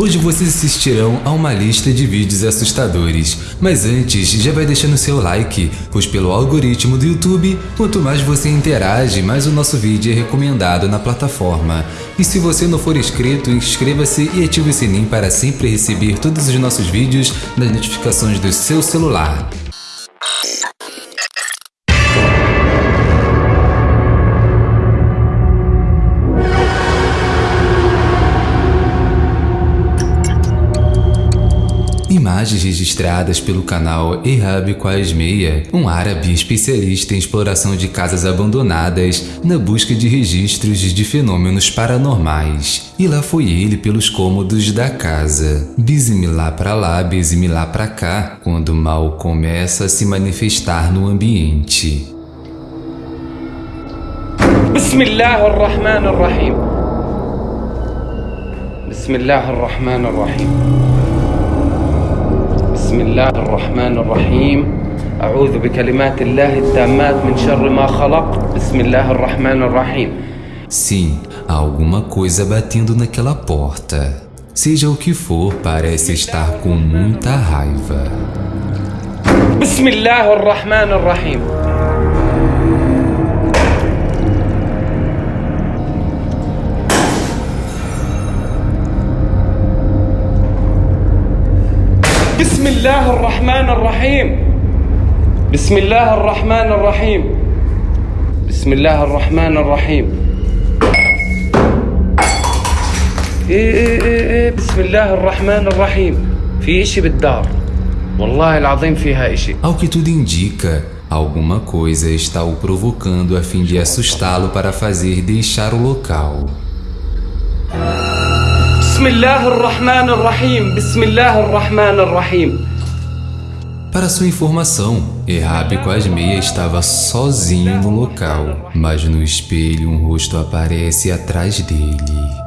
Hoje vocês assistirão a uma lista de vídeos assustadores, mas antes já vai deixando seu like, pois pelo algoritmo do YouTube, quanto mais você interage, mais o nosso vídeo é recomendado na plataforma. E se você não for inscrito, inscreva-se e ative o sininho para sempre receber todos os nossos vídeos nas notificações do seu celular. Imagens registradas pelo canal Ehab Quasmeia, um árabe especialista em exploração de casas abandonadas na busca de registros de fenômenos paranormais. E lá foi ele pelos cômodos da casa. Bismillah pra lá, bismillah pra cá, quando o mal começa a se manifestar no ambiente. Bismillah ar-Rahman ar-Rahim. Bismillah ar-Rahman ar-Rahim. بسم الله الرحمن الرحيم أعوذ بكلمات الله التامات من شر ما خلق بسم الله الرحمن الرحيم Sim, há alguma coisa batendo naquela porta. Seja o que for, parece estar com muita raiva. بسم الله الرحمن الرحيم بسم الله الرحمن الرحيم بسم الله الرحمن الرحيم بسم الله الرحمن الرحيم ايه ايه ايه ايه بسم الله الرحمن الرحيم في اشي بالدار والله العظيم فيها اشي Ao que tudo indica, alguma coisa está o provocando a fim de assustá-lo para fazer deixar o local. بسم الله الرحمن الرحيم بسم الله الرحمن الرحيم Para sua informação, Errab Quasmeia estava sozinho no local, mas no espelho um rosto aparece atrás dele.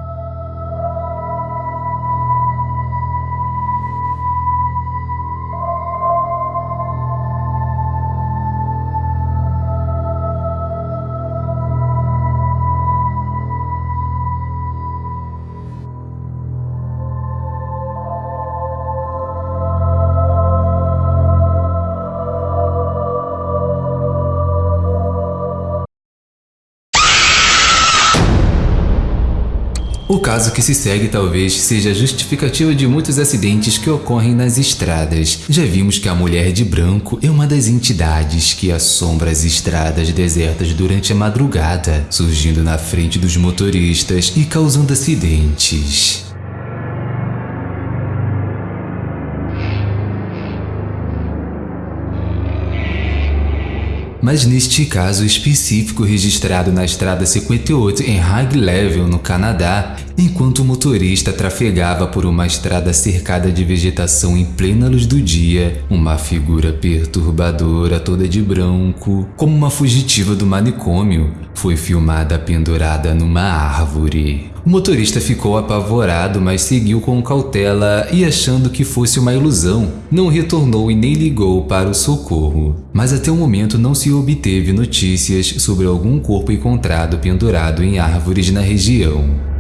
Caso que se segue talvez seja justificativa de muitos acidentes que ocorrem nas estradas. Já vimos que a mulher de branco é uma das entidades que assombra as estradas desertas durante a madrugada, surgindo na frente dos motoristas e causando acidentes. Mas neste caso específico registrado na estrada 58 em High Level, no Canadá, enquanto o motorista trafegava por uma estrada cercada de vegetação em plena luz do dia, uma figura perturbadora toda de branco, como uma fugitiva do manicômio, foi filmada pendurada numa árvore. O motorista ficou apavorado, mas seguiu com cautela e achando que fosse uma ilusão, não retornou e nem ligou para o socorro. Mas até o momento não se obteve notícias sobre algum corpo encontrado pendurado em árvores na região.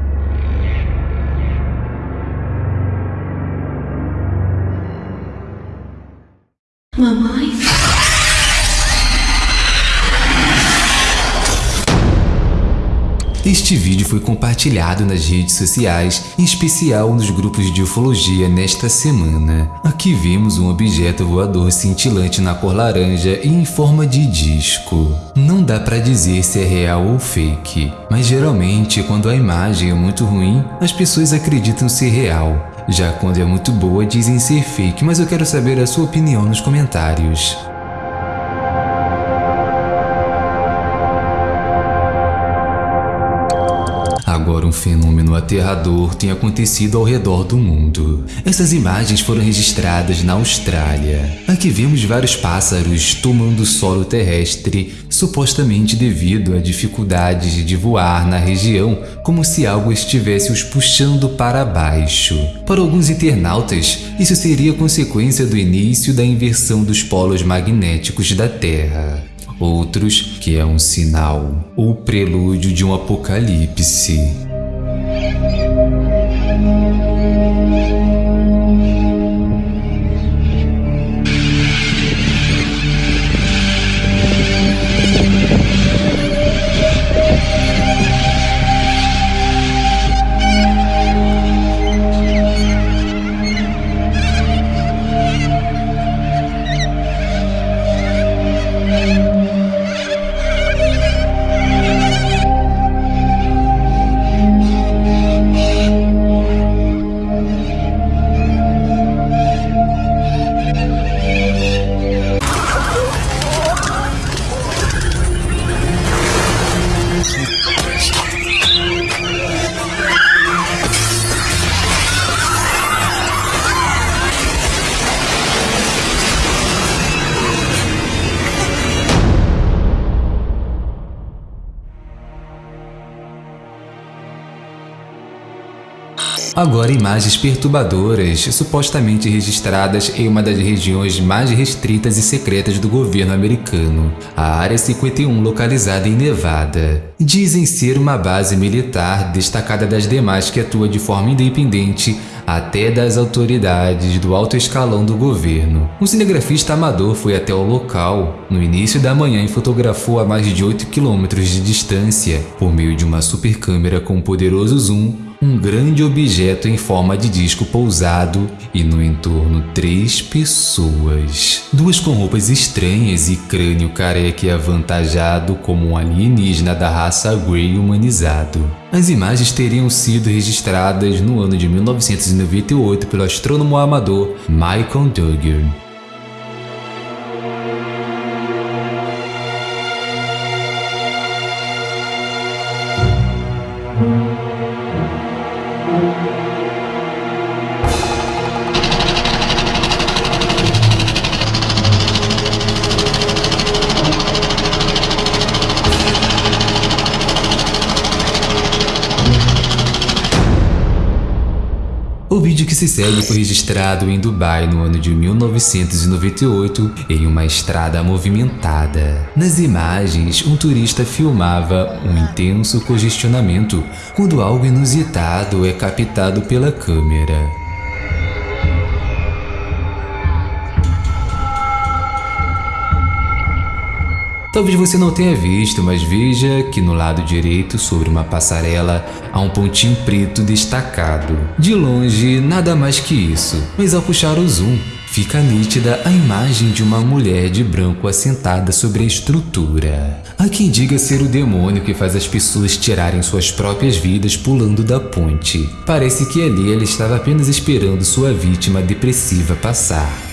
Este vídeo foi compartilhado nas redes sociais, em especial nos grupos de ufologia nesta semana. Aqui vemos um objeto voador cintilante na cor laranja e em forma de disco. Não dá para dizer se é real ou fake, mas geralmente quando a imagem é muito ruim, as pessoas acreditam ser real. Já quando é muito boa dizem ser fake, mas eu quero saber a sua opinião nos comentários. Agora um fenômeno aterrador tem acontecido ao redor do mundo. Essas imagens foram registradas na Austrália. Aqui vemos vários pássaros tomando solo terrestre, supostamente devido a dificuldades de voar na região, como se algo estivesse os puxando para baixo. Para alguns internautas, isso seria consequência do início da inversão dos polos magnéticos da Terra outros que é um sinal ou prelúdio de um apocalipse. Agora imagens perturbadoras, supostamente registradas em uma das regiões mais restritas e secretas do governo americano, a Área 51 localizada em Nevada. Dizem ser uma base militar destacada das demais que atua de forma independente até das autoridades do alto escalão do governo. Um cinegrafista amador foi até o local no início da manhã e fotografou a mais de 8 quilômetros de distância, por meio de uma super câmera com um poderoso zoom, um grande objeto em forma de disco pousado e no entorno três pessoas. Duas com roupas estranhas e crânio careca e avantajado como um alienígena da raça Grey humanizado. As imagens teriam sido registradas no ano de 1998 pelo astrônomo amador Michael Duggar. Se segue foi registrado em Dubai no ano de 1998 em uma estrada movimentada. Nas imagens, um turista filmava um intenso congestionamento quando algo inusitado é captado pela câmera. Talvez você não tenha visto, mas veja que no lado direito, sobre uma passarela, há um pontinho preto destacado. De longe, nada mais que isso, mas ao puxar o zoom, fica nítida a imagem de uma mulher de branco assentada sobre a estrutura. Há quem diga ser o demônio que faz as pessoas tirarem suas próprias vidas pulando da ponte. Parece que ali ela estava apenas esperando sua vítima depressiva passar.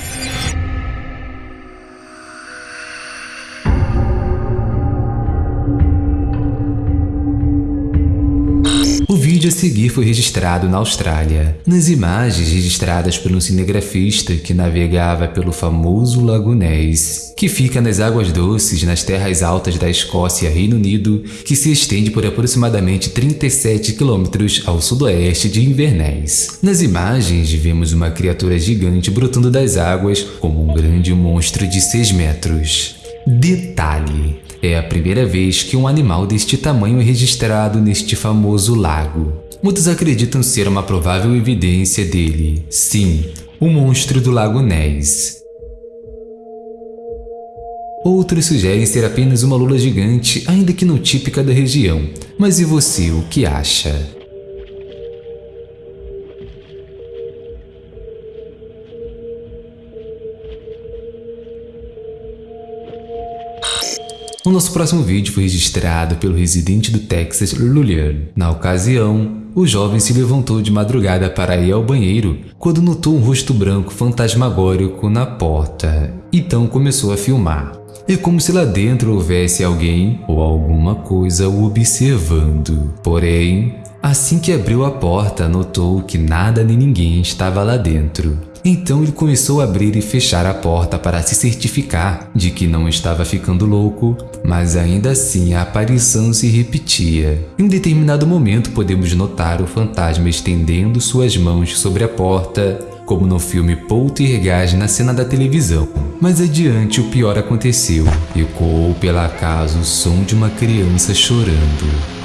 A seguir foi registrado na Austrália. Nas imagens registradas por um cinegrafista que navegava pelo famoso Lago Ness, que fica nas águas doces nas terras altas da Escócia, Reino Unido, que se estende por aproximadamente 37 quilômetros ao sudoeste de Inverness. Nas imagens, vemos uma criatura gigante brotando das águas como um grande monstro de 6 metros. Detalhe: é a primeira vez que um animal deste tamanho é registrado neste famoso lago. Muitos acreditam ser uma provável evidência dele. Sim, o monstro do Lago Ness. Outros sugerem ser apenas uma lula gigante, ainda que não típica da região. Mas e você, o que acha? O nosso próximo vídeo foi registrado pelo residente do Texas, Lulian. Na ocasião, o jovem se levantou de madrugada para ir ao banheiro quando notou um rosto branco fantasmagórico na porta. Então começou a filmar. É como se lá dentro houvesse alguém ou alguma coisa o observando. Porém, assim que abriu a porta, notou que nada nem ninguém estava lá dentro. Então ele começou a abrir e fechar a porta para se certificar de que não estava ficando louco, mas ainda assim a aparição se repetia. Em um determinado momento podemos notar o fantasma estendendo suas mãos sobre a porta, como no filme Poltergeist na cena da televisão. Mais adiante o pior aconteceu. Ecoou pela casa o som de uma criança chorando.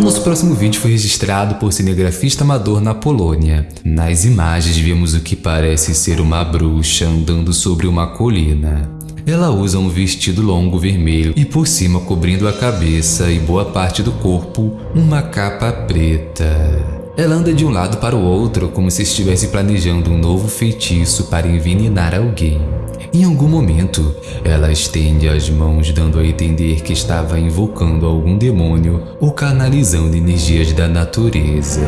O nosso próximo vídeo foi registrado por cinegrafista amador na Polônia. Nas imagens vemos o que parece ser uma bruxa andando sobre uma colina. Ela usa um vestido longo vermelho e por cima cobrindo a cabeça e boa parte do corpo, uma capa preta. Ela anda de um lado para o outro como se estivesse planejando um novo feitiço para envenenar alguém. Em algum momento, ela estende as mãos dando a entender que estava invocando algum demônio ou canalizando energias da natureza.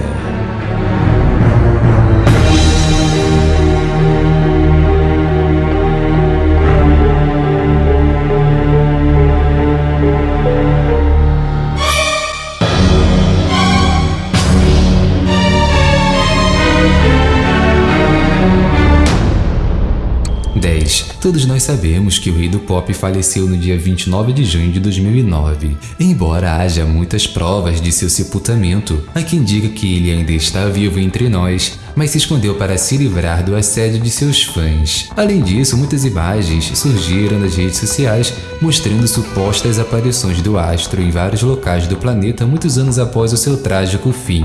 Todos nós sabemos que o rei do pop faleceu no dia 29 de junho de 2009. Embora haja muitas provas de seu sepultamento, há quem diga que ele ainda está vivo entre nós, mas se escondeu para se livrar do assédio de seus fãs. Além disso, muitas imagens surgiram nas redes sociais mostrando supostas aparições do astro em vários locais do planeta muitos anos após o seu trágico fim.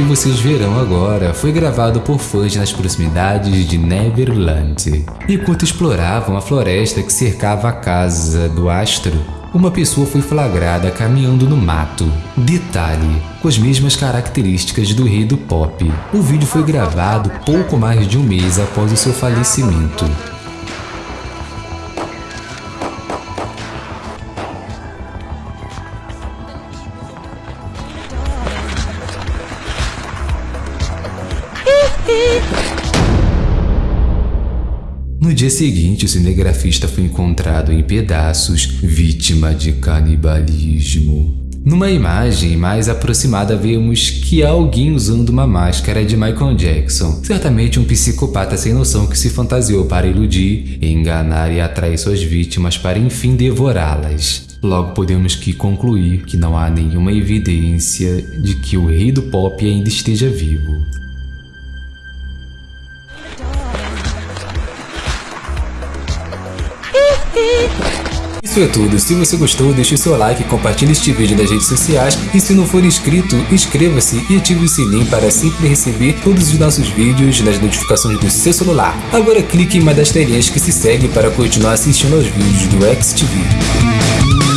Que vocês verão agora foi gravado por fãs nas proximidades de Neverland. Enquanto exploravam a floresta que cercava a casa do astro, uma pessoa foi flagrada caminhando no mato. Detalhe, com as mesmas características do rei do pop. O vídeo foi gravado pouco mais de um mês após o seu falecimento. Dia seguinte, o cinegrafista foi encontrado em pedaços, vítima de canibalismo. Numa imagem mais aproximada vemos que há alguém usando uma máscara de Michael Jackson, certamente um psicopata sem noção que se fantasiou para iludir, enganar e atrair suas vítimas para enfim devorá-las. Logo podemos que concluir que não há nenhuma evidência de que o rei do pop ainda esteja vivo. Isso é tudo, se você gostou deixe seu like, compartilhe este vídeo nas redes sociais e se não for inscrito, inscreva-se e ative o sininho para sempre receber todos os nossos vídeos nas notificações do seu celular. Agora clique em uma das telinhas que se segue para continuar assistindo aos vídeos do XTV.